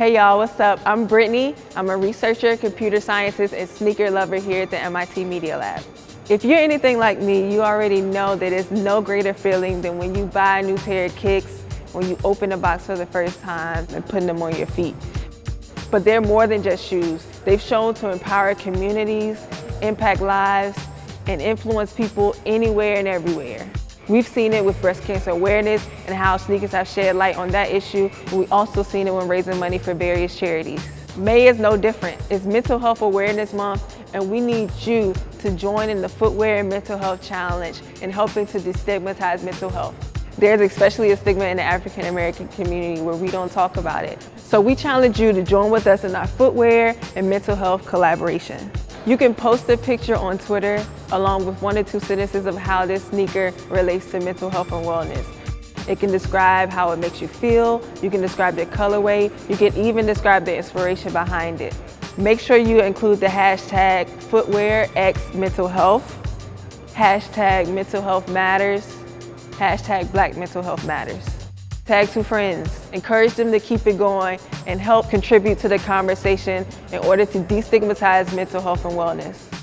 Hey y'all, what's up? I'm Brittany. I'm a researcher, computer scientist, and sneaker lover here at the MIT Media Lab. If you're anything like me, you already know that it's no greater feeling than when you buy a new pair of kicks, when you open a box for the first time and putting them on your feet. But they're more than just shoes. They've shown to empower communities, impact lives, and influence people anywhere and everywhere. We've seen it with breast cancer awareness and how sneakers have shed light on that issue. We've also seen it when raising money for various charities. May is no different. It's Mental Health Awareness Month and we need you to join in the Footwear and Mental Health Challenge in helping to destigmatize mental health. There's especially a stigma in the African American community where we don't talk about it. So we challenge you to join with us in our footwear and mental health collaboration. You can post a picture on Twitter along with one or two sentences of how this sneaker relates to mental health and wellness. It can describe how it makes you feel, you can describe the colorway, you can even describe the inspiration behind it. Make sure you include the hashtag footwearxmentalhealth, hashtag mental health matters, hashtag black mental health matters. Tag two friends, encourage them to keep it going and help contribute to the conversation in order to destigmatize mental health and wellness.